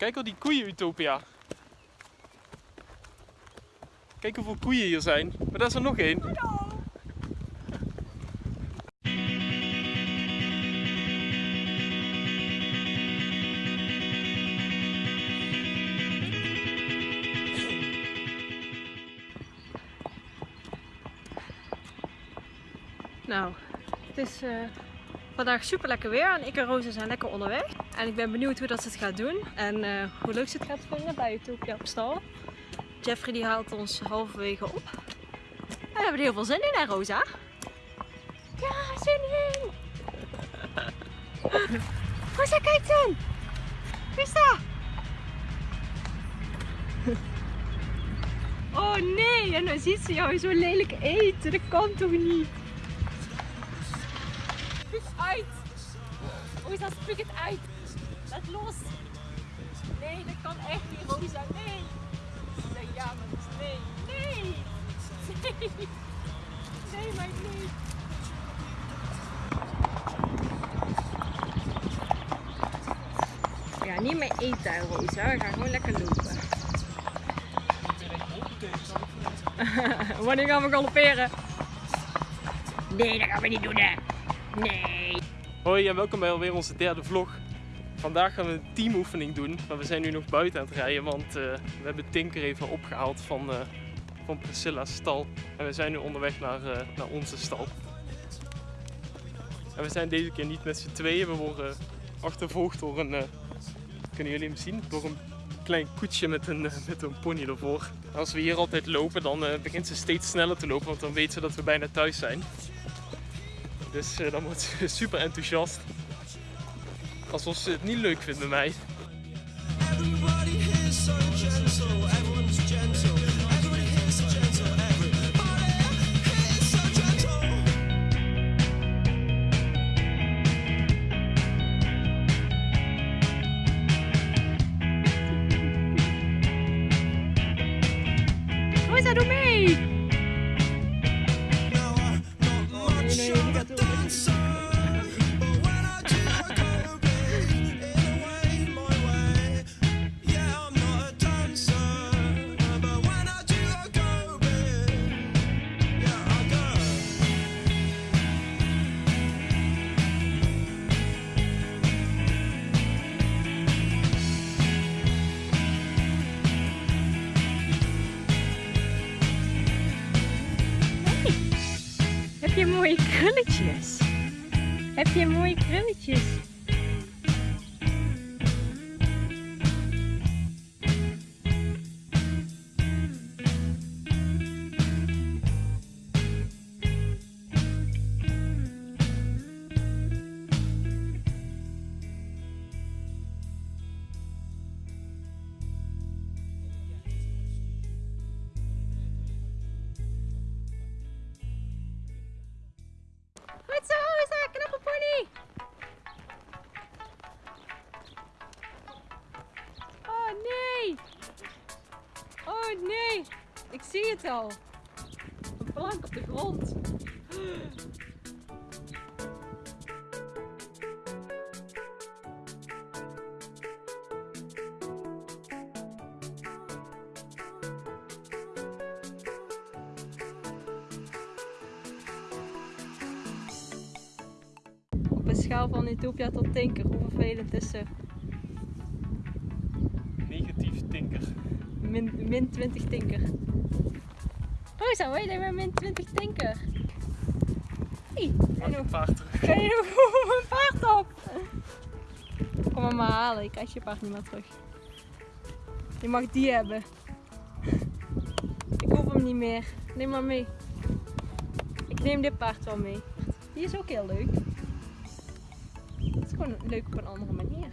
Kijk al die koeien, Utopia. Kijk hoeveel koeien hier zijn. Maar daar is er nog één. Nou, het is eh, vandaag super lekker weer en ik en Rosa zijn lekker onderweg. En ik ben benieuwd hoe dat ze het gaat doen en eh, hoe leuk ze het gaat vinden bij Utopia op stal. Jeffrey die haalt ons halverwege op. We hebben er heel veel zin in hè Rosa? Ja, zin in! Rosa, kijk dan! Wie? Oh nee, en dan ziet ze jou zo lelijk eten. Dat kan toch niet? Spuug uit! Rosa, spuug het uit! Laat los! Nee, dat kan echt niet, Rosa. Nee! Ze ja, maar dus nee. Nee! Nee! Nee, maar nee! Ja, niet meer eten, Rosa. We gaan gewoon lekker lopen. Wanneer gaan we galopperen? Nee, dat gaan we niet doen, hè. Nee. Hoi en welkom bij alweer onze derde vlog. Vandaag gaan we een teamoefening doen, maar we zijn nu nog buiten aan het rijden, want eh, we hebben Tinker even opgehaald van, eh, van Priscilla's stal. En we zijn nu onderweg naar, eh, naar onze stal. En we zijn deze keer niet met z'n tweeën, we worden achtervolgd door een, kunnen jullie hem zien? Door een klein koetsje met een, met een pony ervoor. Als we hier altijd lopen, dan begint ze steeds sneller te lopen, want dan weet ze dat we bijna thuis zijn. Dus eh, dan wordt ze super enthousiast. Alsof ze het niet leuk vindt met mij. Everybody here's mooie krulletjes? Heb je mooie krulletjes? Zo, Rosa, knappe pony! Oh nee! Oh nee! Ik zie het al. Een plank op de grond. Een schaal van Utopia tot Tinker, hoe vervelend is ze? Negatief tinker. Min, min 20 Tinker. Rosa, hoor je dat met min 20 Tinker? Hey, en je hoe paard terug. kan je nog een paard op? Kom hem maar halen, ik krijg je paard niet meer terug. Je mag die hebben. Ik hoef hem niet meer. Neem maar mee. Ik neem dit paard wel mee. Die is ook heel leuk. Gewoon leuk op een andere manier.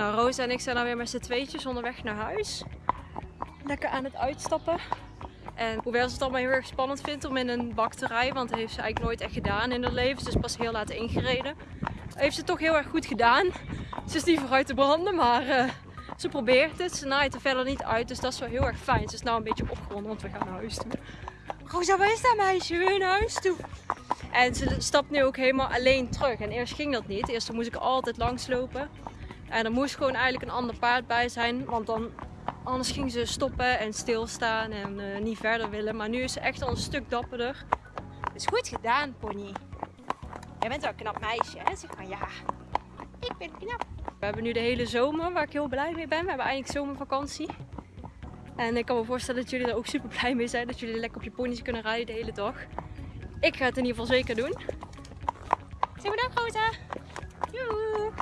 Nou, Rosa en ik zijn dan weer met z'n tweetjes onderweg naar huis. lekker aan het uitstappen. En hoewel ze het allemaal heel erg spannend vindt om in een bak te rijden, want dat heeft ze eigenlijk nooit echt gedaan in haar leven. Ze is pas heel laat ingereden. Heeft ze toch heel erg goed gedaan. Ze is niet vooruit te branden, maar eh, ze probeert het. Ze naait er verder niet uit, dus dat is wel heel erg fijn. Ze is nou een beetje opgewonden, want we gaan naar huis toe. Rosa, waar is dat meisje? Je naar huis toe? En ze stapt nu ook helemaal alleen terug. En eerst ging dat niet. Eerst moest ik altijd langslopen. En er moest gewoon eigenlijk een ander paard bij zijn. Want dan, anders ging ze stoppen en stilstaan en eh, niet verder willen. Maar nu is ze echt al een stuk dapperder. Is goed gedaan, pony. Jij bent wel een knap meisje, hè? Zeg maar ja. Ik ben knap. We hebben nu de hele zomer, waar ik heel blij mee ben. We hebben eindelijk zomervakantie. En ik kan me voorstellen dat jullie er ook super blij mee zijn. Dat jullie lekker op je pony's kunnen rijden de hele dag. Ik ga het in ieder geval zeker doen. Zeg maar dag, Rosa. Joe.